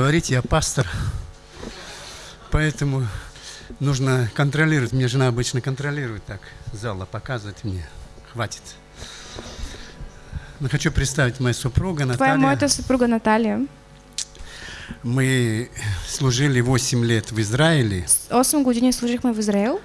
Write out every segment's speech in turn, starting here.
Говорите, я пастор, поэтому нужно контролировать. Мне жена обычно контролирует так, зала показывает мне. Хватит. Но хочу представить мою супругу Това е Наталья. моята съпруга Наталия. Мы служили 8 лет в Израиле. 8 години служихме в Израел.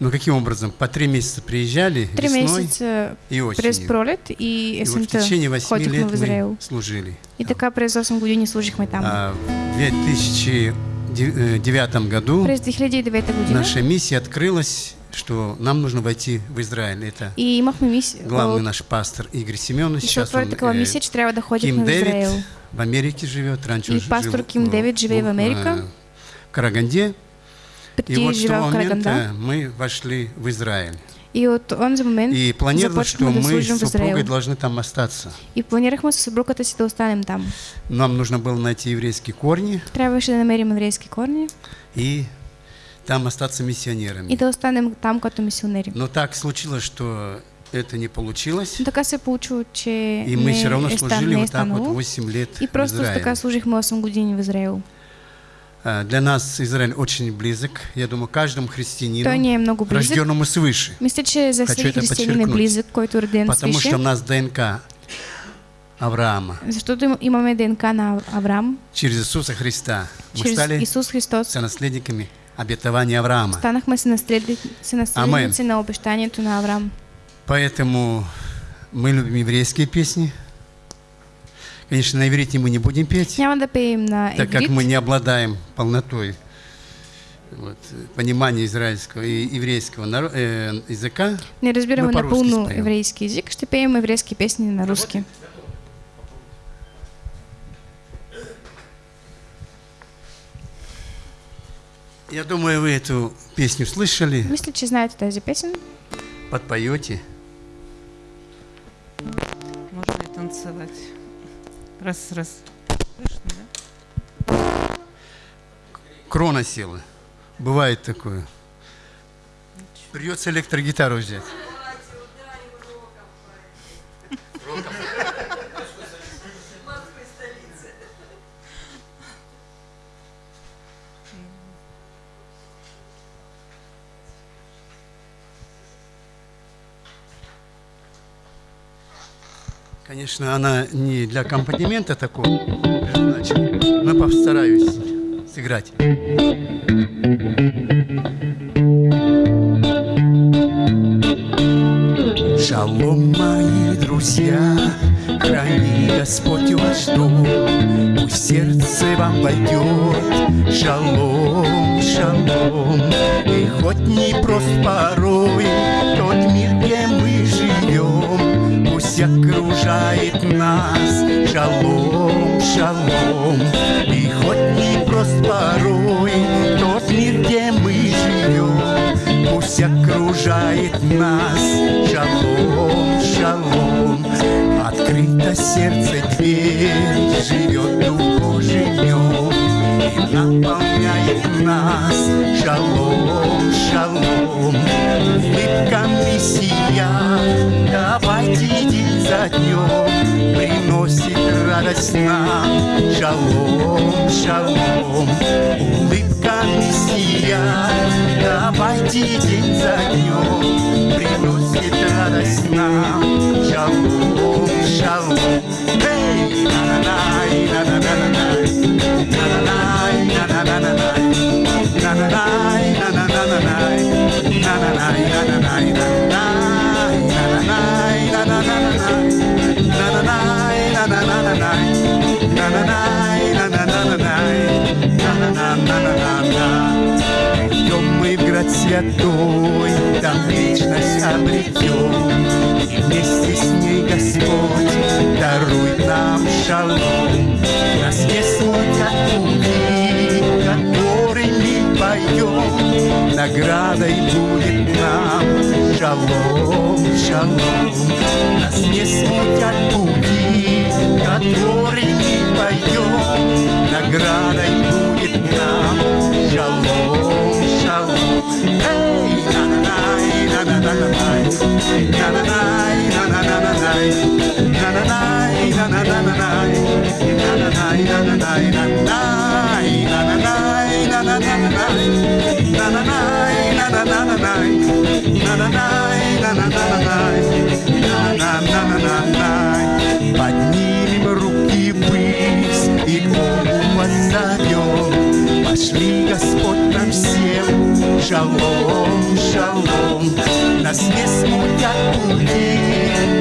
Ну, каким образом? По три месяца приезжали Три весной месеца и осенью. пролет и И вот в течение 8 ходихме лет мы служили. И така през 8 години служихме там. А в 2009 году През 2009 година наша миссия открылась, что нам нужно войти в Израиль. Это и имахме мисия. главный наш пастор Игорь Семенович. Сейчас он такава э, мисия, че трябва да Ким ходихме в. Дэвид в Америке живет. Раньше И он жил пастор Ким Дэвид живее в Америка. э, В Караганде. И вот с того момента мы вошли в Израиль. И от онзи момент И планировали, что мы с супругой должны там остаться. И планирахме с съпругата си да останем там. Нам нужно было найти еврейские корни Трябваше да намерим еврейски корни и там остаться миссионерами. и да останем там като мисионери. Но так случилось, что это не получилось. Но така се получило, че И мы все равно служили вот так вот станало. 8 лет И просто Израиле. така служихме 8 години в Израел. А, Для нас Израиль очень близок. Я думаю, каждому христианину, много близък. рожденному свыше. Мисля, че за Хочу это подчеркнуть. близък, който роден Потому свише. что у нас ДНК Авраама. Защото им- имаме ДНК на Авраам. Через Иисуса Христа мы Чрез стали Исус Христос сонаследниками обетования Авраама. станахме се наследници, се наследници на обещанието на Авраам. Поэтому мы любим еврейские песни. Конечно, на иврите мы не будем петь, Няма да пеем на так как мы не обладаем полнотой вот, понимания израильского и еврейского наро- э, языка. не разбираме Мы по-русски напълно спеем. еврейски език, ще пеем еврейски песни на руски. Я думаю, вы эту песню слышали, Мисля, че знаете тази песен. подпоете. Можно и танцевать. Раз, раз. Слышно, да? Крона села. Бывает такое. Придется электрогитару взять. Конечно, она не для аккомпанемента такого но постараюсь сыграть. Шалом, мои друзья, храни Господь ваш дом, пусть сердце вам войдет. Шалом, шалом, и хоть не прост порой окружает нас. Шалом, шалом, и хоть не прост порой тот мир, где мы живем, пусть окружает нас. Шалом, шалом, открыто сердце дверь, живет Дух нем и наполняет нас. Шалом, шалом, улыбка Мессия, давайте день за днем приносит радость нам. Шалом, шалом, улыбка Мессия, давайте день за днем приносит радость нам. Шалом, шалом, в град святой, там вечность обретем, и вместе с ней Господь дарует нам шалом. Нас не смутят пути, которыми пойдем, наградой будет нам шалом, шалом. Нас не смутят пути, которыми пойдем, наградой будет нам Поднимем руки ввысь и к Богу воззовем. Пошли, Господь, нам всем шалом, шалом. Нас не смутят пути,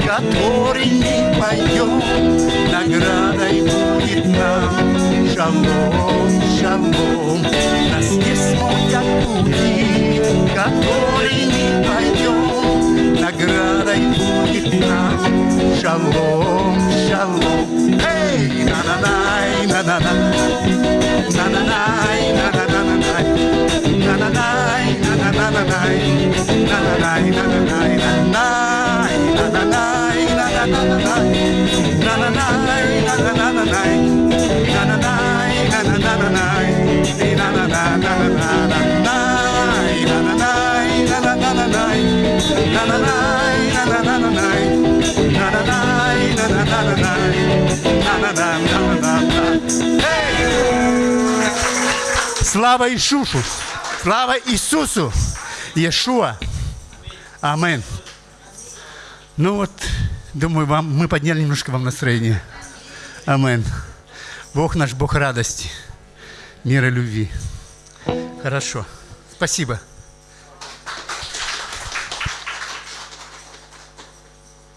которыми поем. Наградой будет нам шалом, шалом. Нас не смутят пути, которыми пойдем. Наградой будет нам шалом, шалом. Эй, на-на-най, на-на-на, на-на-най, Слава Иисусу! Слава Иисусу! Иешуа! Амин. Ну вот, думаю, вам, мы подняли немножко вам настроение. Амин. Бог наш, Бог радости, мира, любви. Хорошо. Спасибо.